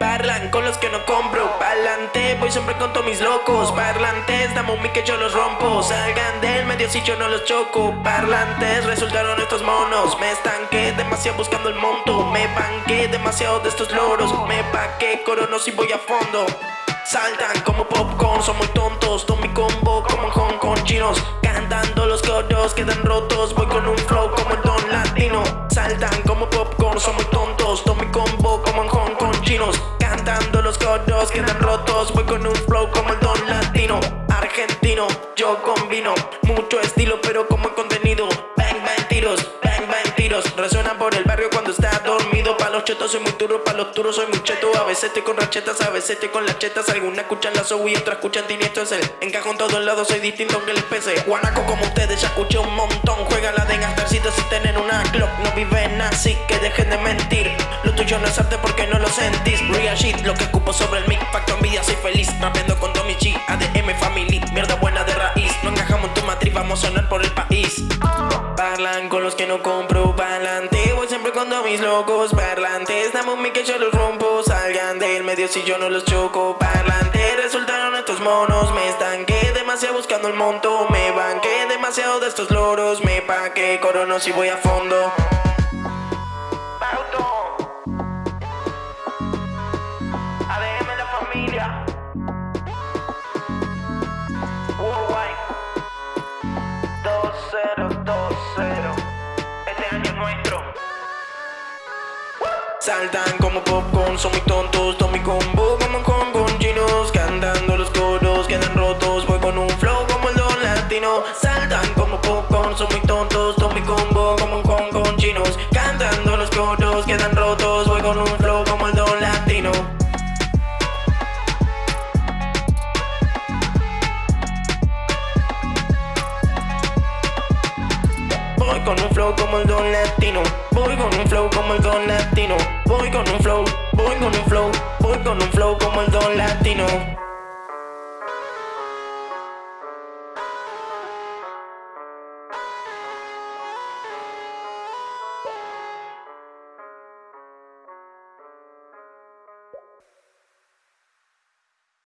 Parlan con los que no compro. Pa'lante, voy siempre con todos mis locos. Parlantes, dame un que yo los rompo. Salgan del medio si yo no los choco. Parlantes, resultaron estos monos. Me estanqué demasiado buscando el monto. Me banqué demasiado de estos loros. Me paqué corono si voy a fondo. Saltan como popcorn, son muy tontos. Tomo mi combo como en Hong Kong chinos. Cantando los coros quedan rotos Los coros quedan rotos Voy con un flow como el don latino Argentino, yo combino Mucho estilo pero como contenido. Bang bang tiros, bang bang tiros. Resuenan por el barrio cuando está dormido. Pa' los chetos soy muy duro, pa' los turos soy muy cheto. A veces estoy con rachetas, a veces estoy con las chetas Algunas escuchan la soul y otras escuchan tiniestro es el Encajo en todos lados, soy distinto aunque les pese Guanaco como ustedes ya escuché un montón. Juega la de gastarcito si tienen una clock. No viven así que dejen de mentir. Lo tuyo no es arte porque no sentís Real shit, lo que ocupo sobre el mic Facto envidia, soy feliz Rapeando con Tommy G, ADM Family Mierda buena de raíz No encajamos en tu matriz, vamos a sonar por el país. Parlan con los que no compro Pa'lante, voy siempre con mis locos Parlantes, dame un mic que yo los rompo Salgan del medio si yo no los choco Parlante, resultaron estos monos Me estanqué demasiado buscando el monto Me banqué demasiado de estos loros Me paqué corono si voy a fondo Saltan como popcorn, son muy tontos Tomo mi combo como con con chinos Cantando los coros, quedan rotos Voy con un flow como el don latino. Saltan como popcorn, son muy tontos Tomo mi combo como con con chinos Cantando los coros, quedan rotos Voy con un flow como el don latino. Voy con un flow como el don latino Voy con un flow como el don latino latino